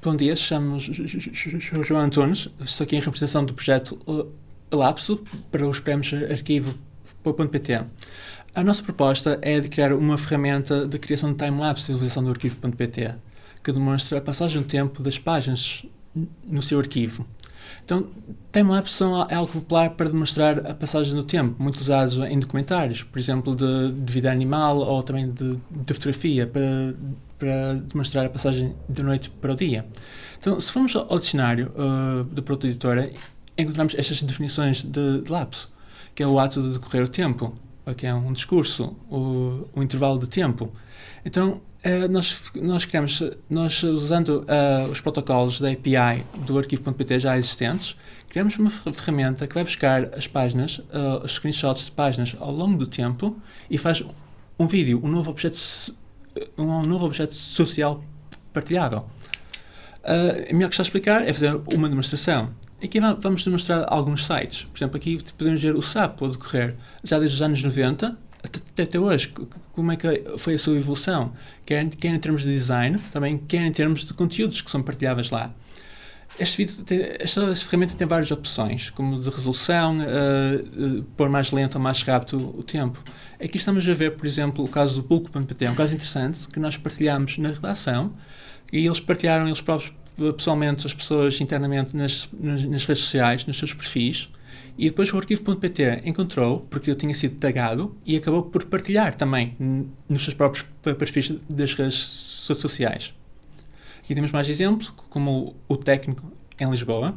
Bom dia, chamo-me João Antunes, estou aqui em representação do projeto Lapso para os prémios arquivo.pt. A nossa proposta é de criar uma ferramenta de criação de time-lapse e utilização do arquivo.pt, que demonstra a passagem do tempo das páginas no seu arquivo. Então, time-lapse é algo popular para demonstrar a passagem do tempo, muito usado em documentários, por exemplo, de, de vida animal ou também de, de fotografia, para para demonstrar a passagem da noite para o dia. Então, se formos ao dicionário uh, da Proto Editora, encontramos estas definições de, de lapso, que é o ato de decorrer o tempo, que é um discurso, o, o intervalo de tempo. Então, uh, nós, nós criamos, nós usando uh, os protocolos da API do arquivo.pt já existentes, criamos uma ferramenta que vai buscar as páginas, uh, os screenshots de páginas ao longo do tempo e faz um vídeo, um novo objeto um novo objeto social partilhável. Uh, melhor questão a explicar é fazer uma demonstração. Aqui vamos demonstrar alguns sites. Por exemplo, aqui podemos ver o SAP a decorrer já desde os anos 90 até, até hoje. Como é que foi a sua evolução? Quer, quer em termos de design, também quer em termos de conteúdos que são partilháveis lá. Este vídeo tem, esta ferramenta tem várias opções, como de resolução, uh, uh, pôr mais lento ou mais rápido o tempo. Aqui estamos a ver, por exemplo, o caso do Bulk.pt, é um caso interessante que nós partilhamos na redação e eles partilharam eles próprios pessoalmente as pessoas internamente nas, nas, nas redes sociais, nos seus perfis, e depois o arquivo.pt encontrou, porque eu tinha sido tagado, e acabou por partilhar também nos seus próprios perfis das redes sociais. Aqui temos mais exemplos, como o técnico em Lisboa.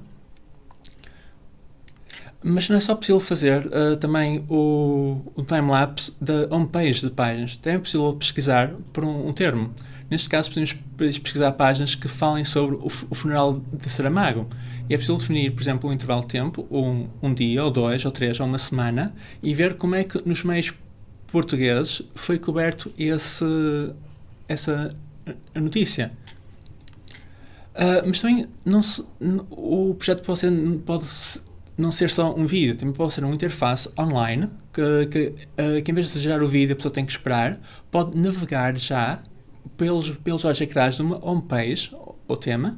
Mas não é só possível fazer uh, também o, o time-lapse da homepage de páginas. Também é possível pesquisar por um, um, termo. Neste caso, podemos pesquisar páginas que falem sobre o, o funeral de Saramago. E é possível definir, por exemplo, um intervalo de tempo, um, um dia, ou dois, ou três, ou uma semana, e ver como é que nos meios portugueses foi coberto esse, essa notícia. Uh, mas também não se, o projeto pode ser, pode não ser só um vídeo, também pode ser uma interface online que, que, uh, que em vez de gerar o vídeo a pessoa tem que esperar, pode navegar já pelos, pelos olhos ecrãs de uma homepage, o tema,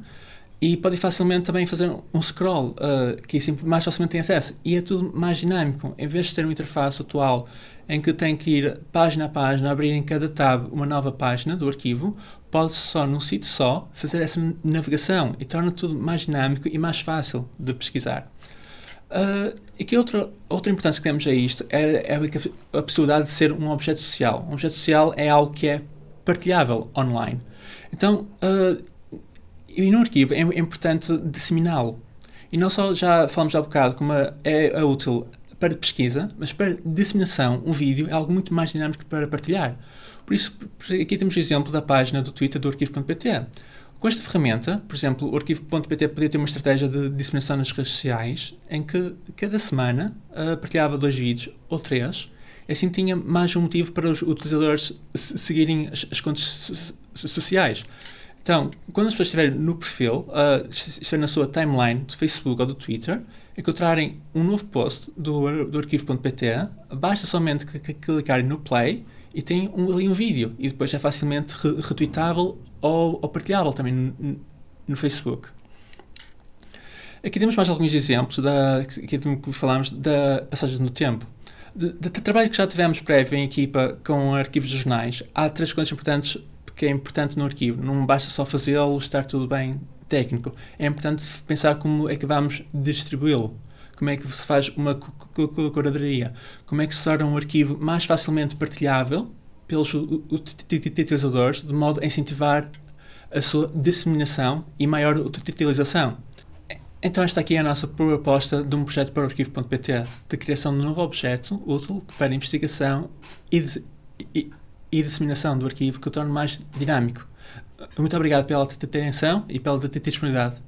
e pode facilmente também fazer um scroll, uh, que assim mais facilmente tem acesso. E é tudo mais dinâmico. Em vez de ter uma interface atual em que tem que ir página a página, abrir em cada tab uma nova página do arquivo, pode só, num sítio só, fazer essa navegação e torna tudo mais dinâmico e mais fácil de pesquisar. Uh, e que outra, outra importância que temos a isto é, é a possibilidade de ser um objeto social. Um objeto social é algo que é partilhável online. Então, uh, e no arquivo é, é importante disseminá-lo. E não só já falamos há bocado como é, é útil para pesquisa, mas para disseminação, um vídeo é algo muito mais dinâmico para partilhar. Por isso, aqui temos o exemplo da página do Twitter do arquivo.pt. Com esta ferramenta, por exemplo, o arquivo.pt podia ter uma estratégia de disseminação nas redes sociais em que cada semana uh, partilhava dois vídeos ou três, assim tinha mais um motivo para os utilizadores seguirem as, as contas sociais. Então, quando as pessoas estiverem no perfil, uh, estiverem na sua timeline do Facebook ou do Twitter, encontrarem um novo post do, do arquivo.pt, basta somente clicarem no play e tem um, ali um vídeo e depois é facilmente re retweetável ou, ou partilhável também no, no, Facebook. Aqui temos mais alguns exemplos da, que falámos da passagem no tempo. De, de, de, trabalho que já tivemos prévio em equipa com arquivos de jornais, há três coisas importantes que é importante no arquivo. Não basta só fazê-lo, estar tudo bem técnico. É importante pensar como é que vamos distribuí-lo. Como é que se faz uma curadoria? Como é que se torna um arquivo mais facilmente partilhável pelos utilizadores, de modo a incentivar a sua disseminação e maior utilização? Então esta aqui é a nossa proposta de um projeto para o arquivo.pt, de criação de um novo objeto útil para investigação e, de, e, e disseminação do arquivo que o torne mais dinâmico. Muito obrigado pela atenção e pela disponibilidade.